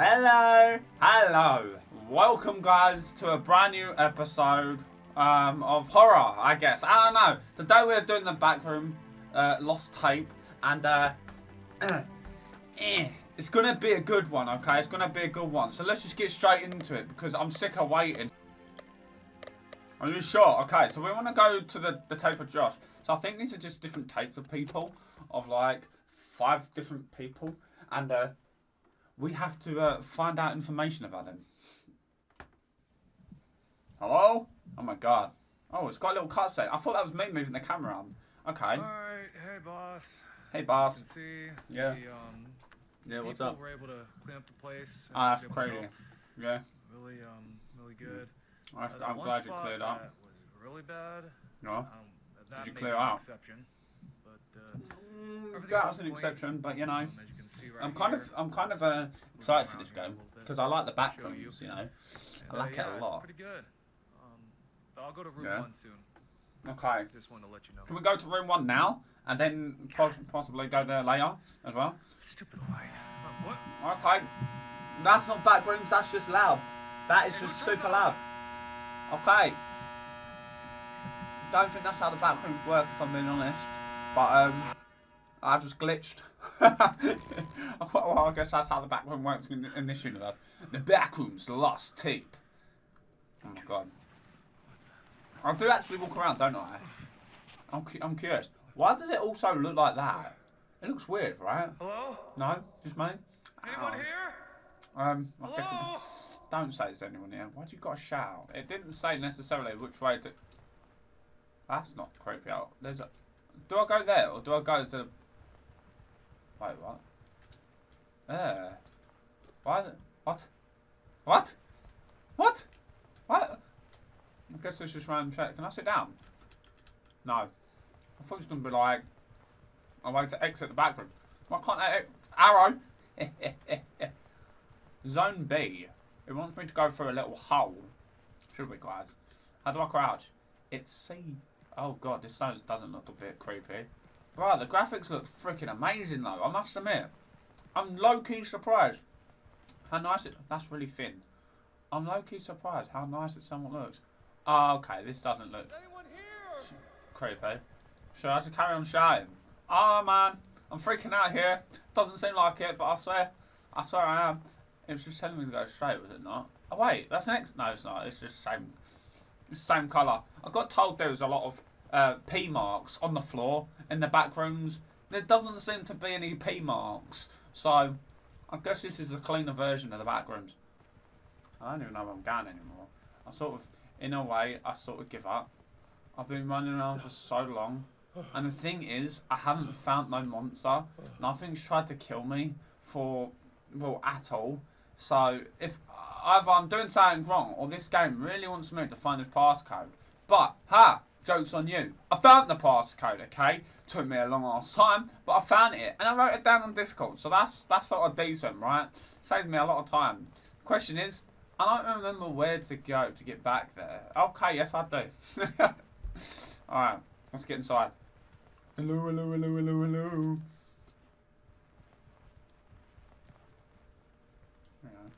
Hello, hello. Welcome, guys, to a brand new episode um, of horror, I guess. I don't know. Today we're doing the backroom uh, lost tape, and uh, eh, it's gonna be a good one. Okay, it's gonna be a good one. So let's just get straight into it because I'm sick of waiting. Are you sure? Okay, so we want to go to the, the tape of Josh. So I think these are just different tapes of people, of like five different people, and uh, we have to uh, find out information about them. Hello? Oh my god. Oh, it's got a little cutscene. I thought that was me moving the camera around. Okay. Alright, hey boss. Hey, boss. see Yeah. the, um, Yeah, what's up? were able to clean up the place. Ah, that's crazy. Yeah. Really, um, really good. I, uh, I'm glad you cleared up. That was really bad. No? Um, that you clear out? Exception, but uh, Mm, that was an exception, but you know, um, as you can see right I'm kind here, of, I'm kind of uh, excited for this game because I like the back rooms, you know. I like it a lot. It's pretty good. Um, I'll go to room Yeah. one soon. Okay. Just wanted to let you know. Can we go to room one now and then po- possibly go there later as well? Stupid light. Uh, what? Okay. That's not back rooms. That's just loud. That is Hey, just super turn loud. Okay. Don't think that's how the back rooms work, if I'm being honest. But um, I just glitched. Well, I guess that's how the back room works in, in this universe. The back rooms lost tape. Oh my god. I do actually walk around, don't I? I'm, cu- I'm curious. Why does it also look like that? It looks weird, right? Hello? No, just me. Anyone Oh. here? Um, I guess we Hello? can- don't say there's anyone here. Why'd you got to shout? It didn't say necessarily which way to. That's not creepy out. There's a. Do I go there or do I go to? the... Wait, what? There. Why is it? What? What? What? What? I guess it's just random check. Can I sit down? No. I thought it was gonna be like a way to exit the back room. Why can't I? Arrow. Zone B. It wants me to go through a little hole. Should we, guys? How do I crouch? It's C. Oh god, this doesn't look a bit creepy. Bro, the graphics look freaking amazing though, I must admit. I'm low-key surprised. How nice it... That's really thin. I'm low-key surprised how nice it somewhat looks. Oh, okay, this doesn't look Anyone here? creepy. Should I just carry on shouting? Oh man, I'm freaking out here. Doesn't seem like it, but I swear, I swear I am. It was just telling me to go straight, was it not? Oh wait, that's next. No, it's not. It's just same, same colour. I got told there was a lot of uh, P marks on the floor in the back rooms. There doesn't seem to be any P marks, so I guess this is a cleaner version of the back rooms. I don't even know where I'm going anymore. I sort of, in a way, I sort of give up. I've been running around for so long. And the thing is, I haven't found no monster. Nothing's tried to kill me for, well, at all. So, if either I'm doing something wrong or this game really wants me to find this passcode. But, ha! Joke's on you. I found the passcode, okay? Took me a long ass time, but I found it. And I wrote it down on Discord. So that's, that's sort of decent, right? Saves me a lot of time. Question is, I don't remember where to go to get back there. Okay, yes I do. Alright, let's get inside. Hello, hello, hello, hello, hello. Hang on.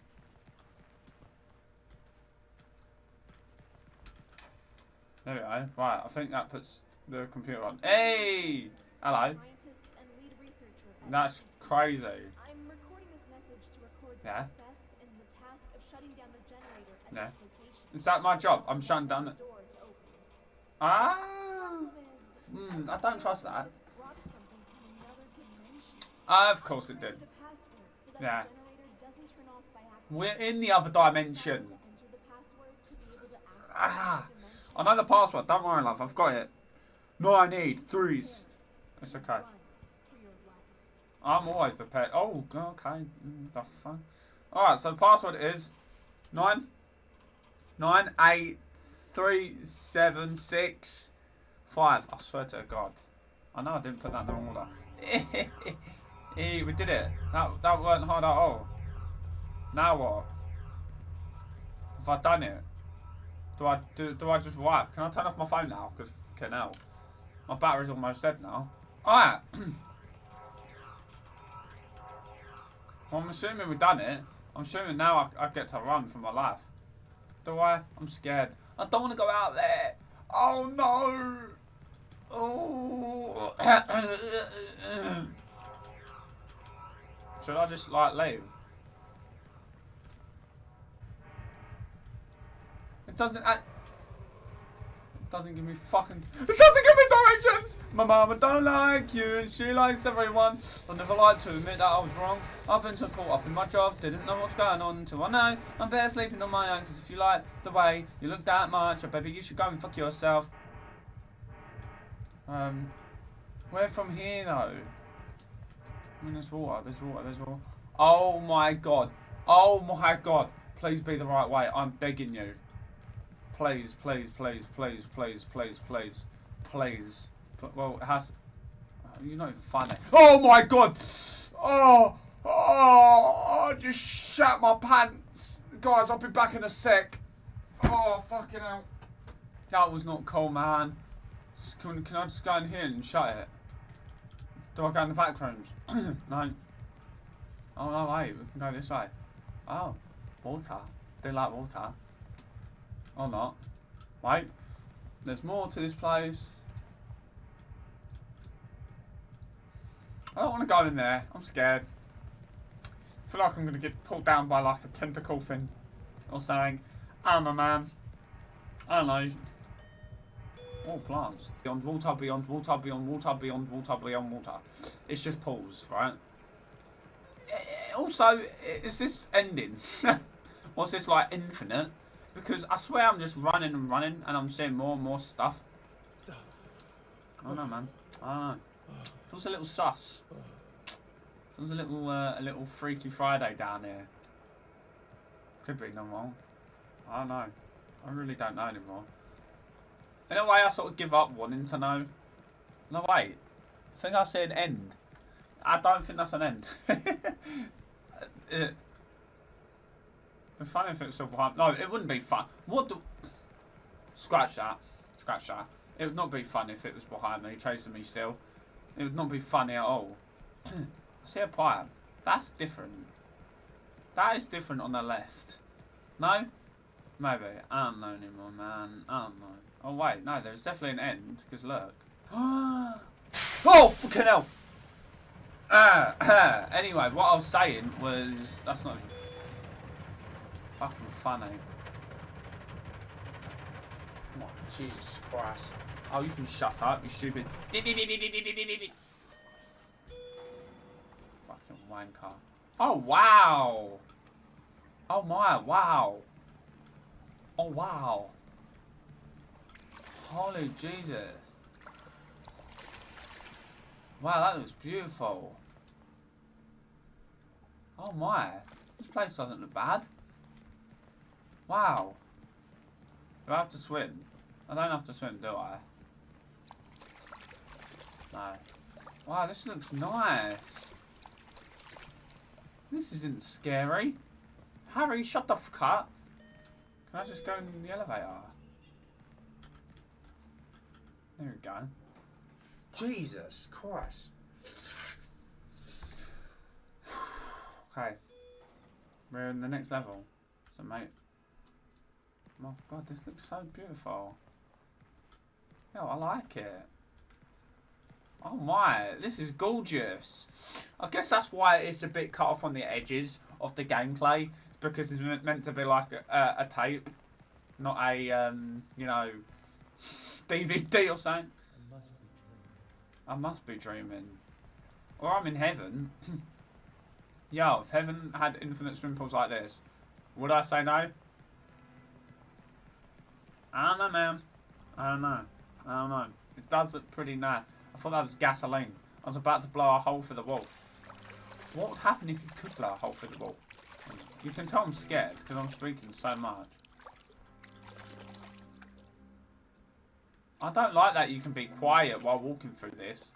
There we go. Right, I think that puts the computer on. Hey! Hello. Scientist and lead researcher at That's crazy. I'm recording this message to record the Yeah. success in the task of shutting down the generator at Yeah. this location. Is that my job? I'm shutting down the... door to open. Ah! Hmm, I don't trust that. this brought something from another dimension. Ah, of course it did. The password so that Yeah. the generator doesn't turn off by accident. We're in the other dimension. To enter the password to be able to access Ah, dimension. I know the password. Don't worry, love. I've got it. No, I need threes. It's okay. I'm always prepared. Oh, okay. Mm, The fuck. All right. So the password is nine, nine, eight, three, seven, six, five. I swear to God. I know I didn't put that in the wrong order. We did it. That that weren't hard at all. Now what? Have I done it? Do I do? Do I just wipe? Can I turn off my phone now? Because can hell, my battery's almost dead now. All right. well, I'm assuming we've done it. I'm assuming now I, I get to run for my life. Do I? I'm scared. I don't want to go out there. Oh no! Oh. Should I just like leave? Doesn't. act- doesn't give me fucking. It doesn't give me directions. My mama don't like you, and she likes everyone. I never like to admit that I was wrong. I've been so caught up in my job, didn't know what's going on until I know I'm better sleeping on my own. Cause if you like the way you look that much, I baby, you should go and fuck yourself. Um, where from here though? I mean, there's water, there's water, there's water. Oh my god. Oh my god. Please be the right way. I'm begging you. Please, please, please, please, please, please, please, please. But, well, it has. Oh, you're not even funny. Oh my god! Oh! Oh! I just shat my pants! Guys, I'll be back in a sec. Oh, fucking hell. That was not cool, man. Can, can I just go in here and shut it? Do I go in the back rooms? no. Oh, no, wait. We can go this way. Oh. Water. They like water. Or not. Wait. There's more to this place. I don't want to go in there. I'm scared. I feel like I'm going to get pulled down by like a tentacle thing. Or something. I'm a man. I don't know. All plants. Beyond water, beyond water, beyond water, beyond water, beyond water. It's just pools, right? Eh, Also, is this ending? What's this like infinite? Because I swear I'm just running and running and I'm seeing more and more stuff. I don't know, man. I don't know. Feels a little sus. Feels a little, uh, a little Freaky Friday down here. Could be no wrong. I don't know. I really don't know anymore. In a way, I sort of give up wanting to know. No, wait. I think I said end. I don't think that's an end. it, It'd be funny if it was still behind. No, it wouldn't be fun. What the? Scratch that. Scratch that. It would not be fun if it was behind me, chasing me still. It would not be funny at all. I see a pipe. That's different. That is different on the left. No? Maybe. I don't know anymore, man. I don't know. Oh, wait. No, there's definitely an end. Because look. oh, fucking hell. Uh, anyway, what I was saying was... That's not even fucking funny. Oh, Jesus Christ. Oh, you can shut up, you stupid. Fucking wanker. Oh, wow. Oh, my, wow. Oh, wow. Holy Jesus. Wow, that looks beautiful. Oh, my. This place doesn't look bad. Wow. Do I have to swim? I don't have to swim, do I? No. Wow, this looks nice. This isn't scary. Harry, shut the fuck up. Can I just go in the elevator? There we go. Jesus Christ. okay. We're in the next level. So, mate. Oh god, this looks so beautiful. Yo, I like it. Oh my, this is gorgeous. I guess that's why it's a bit cut off on the edges of the gameplay. Because it's meant- to be like a, a, tape. Not a, um, you know, DVD or something. I must be dreaming. Or I'm in heaven. Yo, if heaven had infinite swimming pools like this, would I say no? I don't know, man. I don't know. I don't know. It does look pretty nice. I thought that was gasoline. I was about to blow a hole through the wall. What would happen if you could blow a hole through the wall? You can tell I'm scared because I'm speaking so much. I don't like that you can be quiet while walking through this.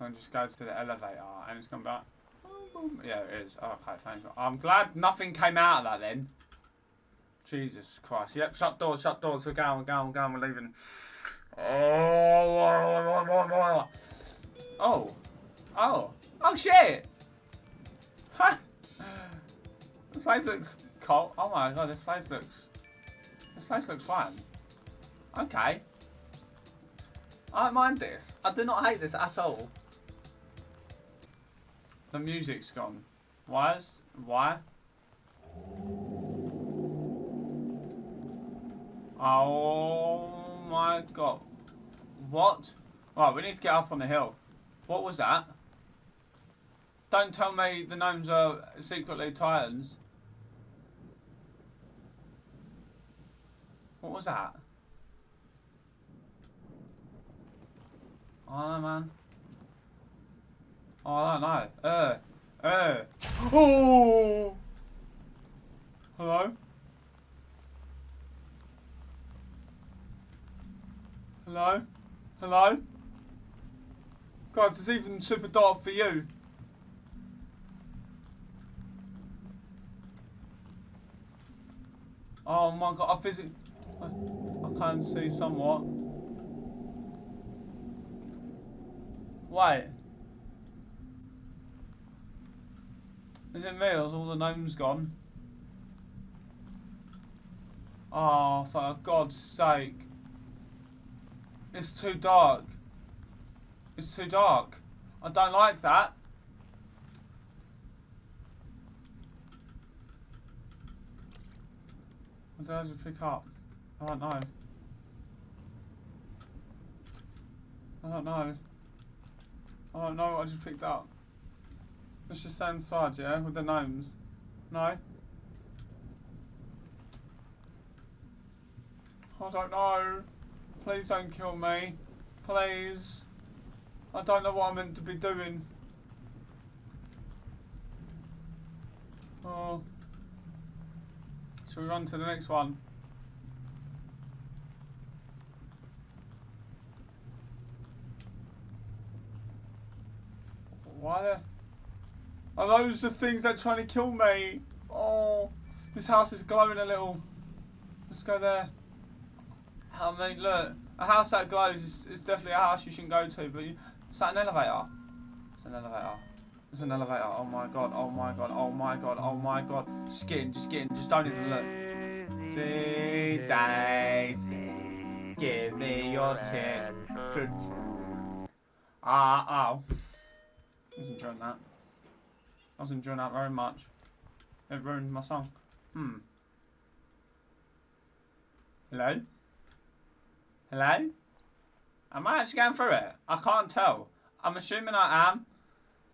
I just go to the elevator and it's going to be like, boom, boom. Yeah, it is. Okay, thank you. I'm glad nothing came out of that then. Jesus Christ. Yep, shut doors, shut doors. We're going, we're going, we're going, we're leaving. Oh, oh, oh, oh shit. Ha! This place looks cold. Oh my god, this place looks. This place looks fine. Okay. I don't mind this. I do not hate this at all. The music's gone. Why is. Why? Oh my god. What? Right, we need to get up on the hill. What was that? Don't tell me the gnomes are secretly titans. What was that? I don't know, man. Oh, I don't know. Uh, uh. Oh! Hello? Hello? Hello? Guys, it's even super dark for you. Oh my god, I physically... I, I can see somewhat. Wait. Is it me or is all the gnomes gone? Oh, for God's sake. It's too dark. It's too dark. I don't like that. What did I just pick up? I don't know. I don't know. I don't know what I just picked up. Let's just stay inside, yeah? With the gnomes. No? I don't know. Please don't kill me. Please. I don't know what I'm meant to be doing. Oh. Shall we run to the next one? Why the... Are those the things that are trying to kill me? Oh, this house is glowing a little. Let's go there. I mean, look, a house that glows is, is definitely a house you shouldn't go to, but you, is that an elevator? It's an elevator. It's an elevator. Oh my god, oh my god, oh my god, oh my god. Just get in, just get in, just don't even look. See, Daisy, give me your tip. Ah, oh. I was enjoying that. I was enjoying that very much. It ruined my song. Hmm. Hello? Hello? Am I actually going through it? I can't tell. I'm assuming I am.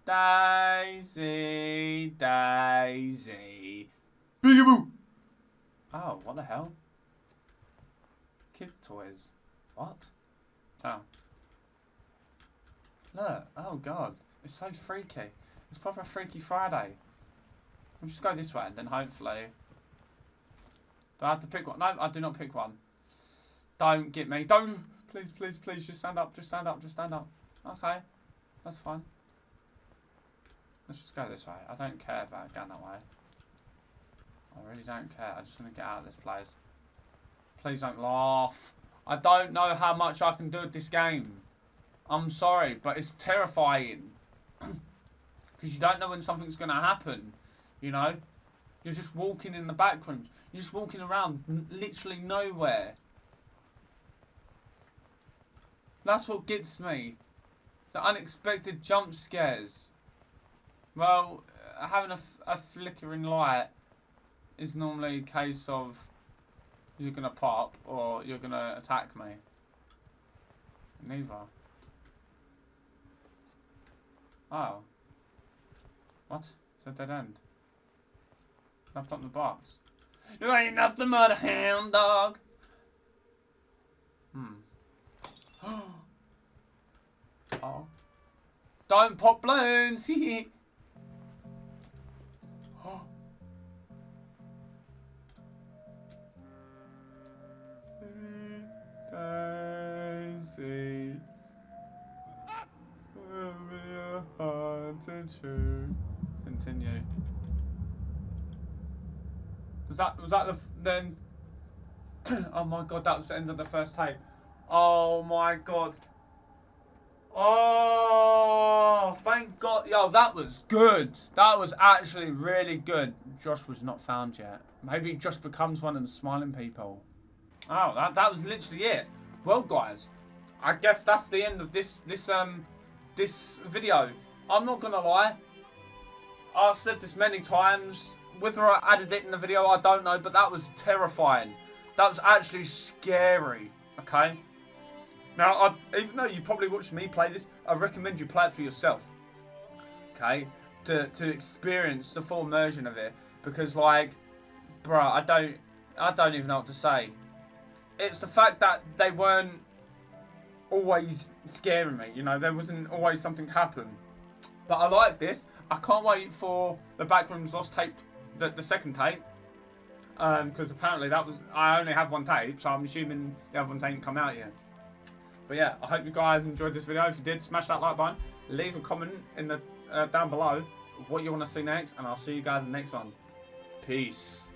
Daisy, Daisy. Peekaboo! Oh, what the hell? Kids' toys. What? Oh. Look. Oh, God. It's so freaky. It's proper Freaky Friday. We'll just go this way and then hopefully... Do I have to pick one? No, I do not pick one. Don't get me. Don't. Please, please, please. Just stand up. Just stand up. Just stand up. Okay. That's fine. Let's just go this way. I don't care about going that way. I really don't care. I just want to get out of this place. Please don't laugh. I don't know how much I can do with this game. I'm sorry, but it's terrifying. Because you don't know when something's going to happen. You know? You're just walking in the background. You're just walking around literally nowhere. That's what gets me. The unexpected jump scares. Well, having a, a flickering light is normally a case of you're going to pop or you're going to attack me. Neither. Oh. What? Is that dead end? Left up the box. You ain't nothing but a hound dog. Hmm. oh. Don't pop balloons. oh. Daisy. to continue. Was that was that the then? oh my god, that was the end of the first tape. Oh my god. Oh, thank God. Yo, that was good. That was actually really good. Josh was not found yet. Maybe Josh becomes one of the smiling people. Oh, that, that was literally it. Well, guys, I guess that's the end of this this um this video. I'm not gonna lie. I've said this many times. Whether I added it in the video, I don't know, but that was terrifying. That was actually scary. Okay. Now, I, even though you probably watched me play this, I recommend you play it for yourself. Okay, to to experience the full immersion of it, because like, bruh, I don't, I don't even know what to say. It's the fact that they weren't always scaring me. You know, there wasn't always something happen. But I like this. I can't wait for the Backrooms Lost tape, the, the second tape. Um, because apparently that was, I only have one tape, so I'm assuming the other ones ain't come out yet. But yeah, I hope you guys enjoyed this video. If you did, smash that like button. Leave a comment in the uh, down below what you want to see next, and I'll see you guys in the next one. Peace.